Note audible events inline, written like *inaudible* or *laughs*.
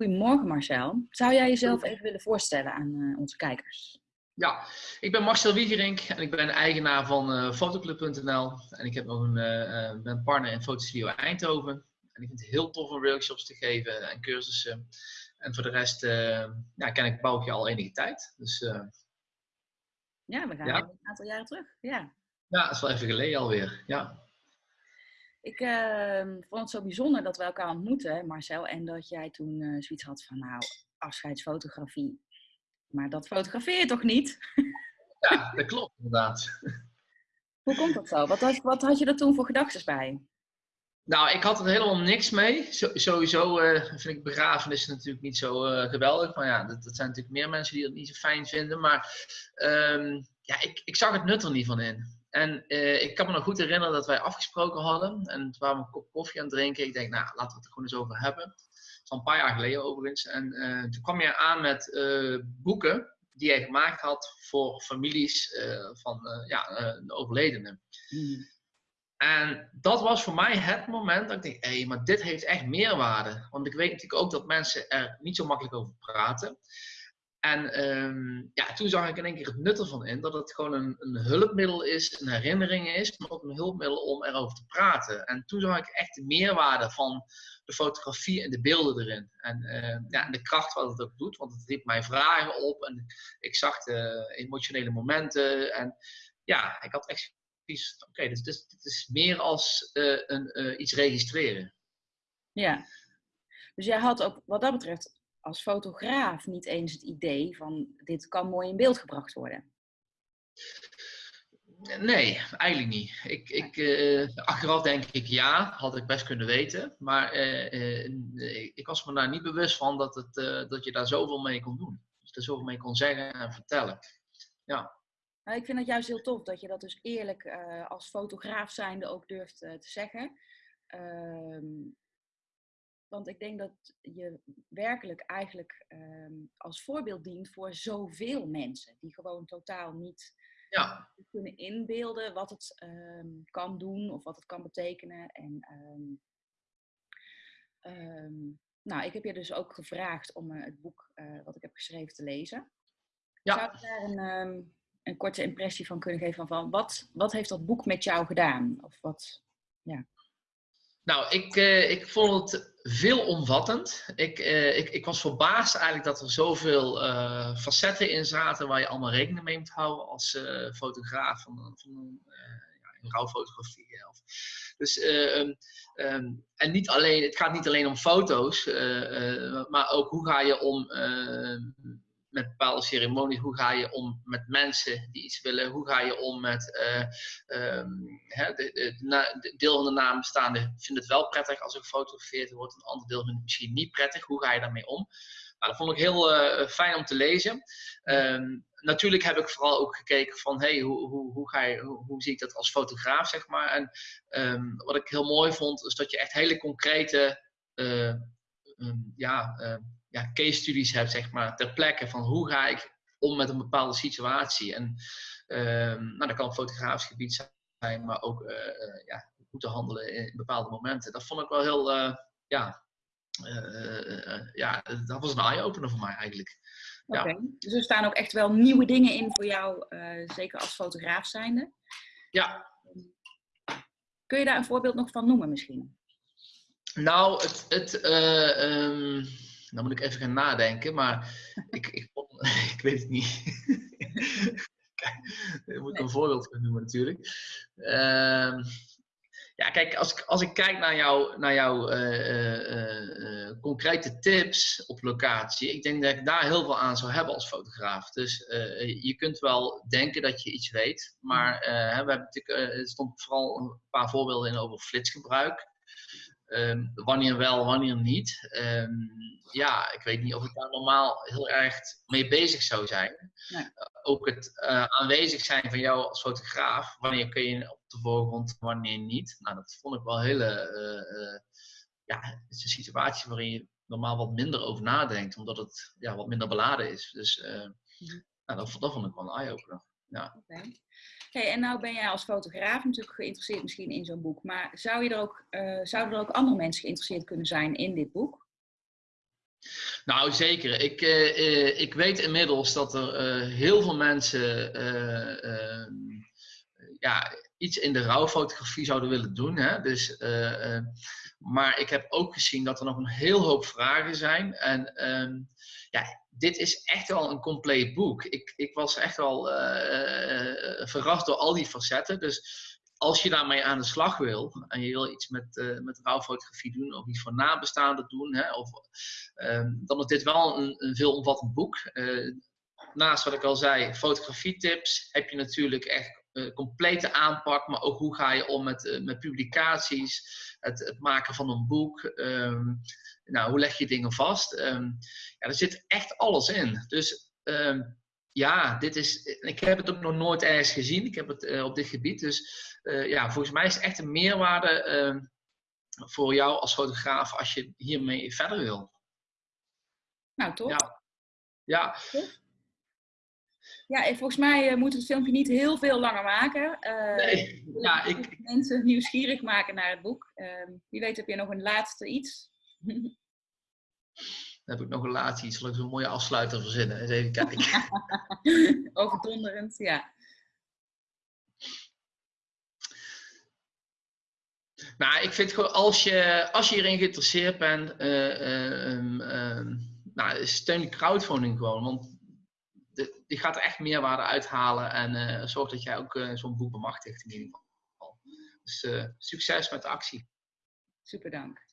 Goedemorgen Marcel. Zou jij jezelf even willen voorstellen aan onze kijkers? Ja, ik ben Marcel Wiegerink en ik ben eigenaar van uh, fotoclub.nl. En ik heb nog een, uh, ben partner in Fotostudio Eindhoven. En ik vind het heel tof om workshops te geven en cursussen. En voor de rest uh, ja, ken ik Boukje al enige tijd. Dus, ja, we gaan ja. een aantal jaren terug. Ja. ja, dat is wel even geleden alweer. Ja. Ik ehm, vond het zo bijzonder dat we elkaar ontmoeten, Marcel. En dat jij toen zoiets had van, nou, afscheidsfotografie, maar dat fotografeer je toch niet? Ja, dat klopt inderdaad. *laughs* Hoe komt dat zo? Wat had, wat had je er toen voor gedachten bij? Nou, ik had er helemaal niks mee. sowieso uh, vind ik begrafenissen natuurlijk niet zo uh, geweldig. Maar ja, dat, dat, zijn natuurlijk meer mensen die dat niet zo fijn vinden. Maar um, ja, ik, ik zag het nut er niet van in. En uh, ik kan me nog goed herinneren dat wij afgesproken hadden. En toen waren we een kop koffie aan het drinken. Ik denk, nou, laten we het er gewoon eens over hebben van een paar jaar geleden overigens. En uh, toen kwam je aan met uh, boeken die hij gemaakt had voor families van ja, de overledenen. Mm. En dat was voor mij het moment dat ik dacht, hé, hey, maar dit heeft echt meerwaarde. Want ik weet natuurlijk ook dat mensen er niet zo makkelijk over praten. En um, ja, toen zag ik in één keer het nut ervan in dat het gewoon een, een, hulpmiddel is, een herinnering is, maar ook een hulpmiddel om erover te praten. En toen zag ik echt de meerwaarde van de fotografie en de beelden erin. En, uh, ja, de kracht wat het ook doet, want het riep mij vragen op en ik zag de emotionele momenten. En ja, ik had echt zoiets oké, dus dit, is meer als uh, een, uh, iets registreren. Ja, dus jij had ook wat dat betreft als fotograaf niet eens het idee van dit kan mooi in beeld gebracht worden? Nee, eigenlijk niet. Ik, ik, uh, achteraf denk ik ja, had ik best kunnen weten. Maar uh, uh, ik was me daar niet bewust van dat, het, dat je daar zoveel mee kon doen. Dat je er zoveel mee kon zeggen en vertellen. Ja. Nou, ik vind het juist heel tof dat je dat dus eerlijk als fotograaf zijnde ook durft te zeggen. Ehm, want ik denk dat je werkelijk eigenlijk ehm, als voorbeeld dient voor zoveel mensen die gewoon totaal niet ja. kunnen inbeelden wat het ehm, kan doen of wat het kan betekenen. En um, nou, ik heb je dus ook gevraagd om uh, het boek uh, wat ik heb geschreven te lezen. Ja. Zou je daar een, een korte impressie van kunnen geven van wat, wat heeft dat boek met jou gedaan? Of wat, ja. Nou, ik, uh, ik vond het veelomvattend. Ik, uh, ik, ik was verbaasd eigenlijk dat er zoveel uh, facetten in zaten waar je allemaal rekening mee moet houden als fotograaf van, van ja, rouwfotografie. Of. Dus, um, um, en niet alleen, het gaat niet alleen om foto's, maar ook hoe ga je om met bepaalde ceremonies. Hoe ga je om met mensen die iets willen? Hoe ga je om met uh, um, de, de, de, deel van de nabestaanden vindt het wel prettig als er gefotografeerd wordt. Een ander deel vindt het misschien niet prettig. Hoe ga je daarmee om? Nou, dat vond ik heel uh, fijn om te lezen. Um, natuurlijk heb ik vooral ook gekeken van hey, hoe, hoe, hoe, ga je, hoe, hoe zie ik dat als fotograaf, zeg maar. En um, wat ik heel mooi vond, is dat je echt hele concrete uh, ja, ja, case studies hebt, zeg maar, ter plekke van hoe ga ik om met een bepaalde situatie. En um, nou, dat kan op fotografisch gebied zijn, maar ook uh, uh, ja, hoe te handelen in bepaalde momenten. Dat vond ik wel heel, uh, ja, ja, dat was een eye-opener voor mij eigenlijk. Oké, okay. dus er staan ook echt wel nieuwe dingen in voor jou, zeker als fotograaf zijnde. Ja. Kun je daar een voorbeeld nog van noemen misschien? Nou, het, het um, dan moet ik even gaan nadenken, maar *laughs* ik, ik, *laughs* ik weet het niet. *laughs* Daar moet ik een voorbeeld van noemen natuurlijk. Uh, ja, kijk, als ik, als ik kijk naar, jou, naar jouw uh, uh, uh, concrete tips op locatie, ik denk dat ik daar heel veel aan zou hebben als fotograaf. Dus je kunt wel denken dat je iets weet, maar we hebben natuurlijk, er stond vooral een paar voorbeelden in over flitsgebruik. Um, wanneer wel, wanneer niet. Um, ja, ik weet niet of ik daar normaal heel erg mee bezig zou zijn. Nee. Uh, ook het uh, aanwezig zijn van jou als fotograaf. Wanneer kun je op de voorgrond, wanneer niet. Nou, dat vond ik wel een hele... Uh, ja, het is een situatie waarin je normaal wat minder over nadenkt. Omdat het ja, wat minder beladen is. Dus -hmm. nou, dat, dat, vond ik wel een eye-opener. Ja. Okay. Hey, en nou ben jij als fotograaf natuurlijk geïnteresseerd misschien in zo'n boek. Maar zou je er ook, uh, zouden er ook andere mensen geïnteresseerd kunnen zijn in dit boek? Nou, zeker. Ik, uh, ik weet inmiddels dat er uh, heel veel mensen uh, ja, iets in de rouwfotografie zouden willen doen. Hè? Dus, maar ik heb ook gezien dat er nog een heel hoop vragen zijn. En ehm, ja, dit is echt wel een compleet boek. Ik, ik was echt wel verrast door al die facetten. Dus als je daarmee aan de slag wil en je wil iets met, uh, met rouwfotografie doen of iets voor nabestaanden doen, hè, of, uh, dan is dit wel een, een veelomvattend boek. Naast wat ik al zei, fotografietips, heb je natuurlijk echt uh, complete aanpak, maar ook hoe ga je om met, met publicaties, het, het, maken van een boek, um, nou, hoe leg je dingen vast. Um, ja, er zit echt alles in. Dus um, ja, dit is, ik heb het ook nog nooit ergens gezien. Ik heb het uh, op dit gebied. Dus ja, volgens mij is het echt een meerwaarde voor jou als fotograaf als je hiermee verder wil. Nou, toch? Ja. Ja. Ja, en volgens mij moet het filmpje niet heel veel langer maken. nee, ja, ik... Mensen nieuwsgierig maken naar het boek. Ehm, wie weet heb je nog een laatste iets? *laughs* Dan heb ik nog een laatste iets. Zal ik zo'n mooie afsluiter verzinnen? Eens even kijken. *laughs* Overdonderend, ja. Nou, ik vind gewoon, als je, als je hierin geïnteresseerd bent, uh, uh, nou, steun de crowdfunding gewoon. Want die gaat er echt meerwaarde uithalen en uh, zorg dat jij ook zo'n boek bemachtigt in ieder geval. Dus succes met de actie. Super dank.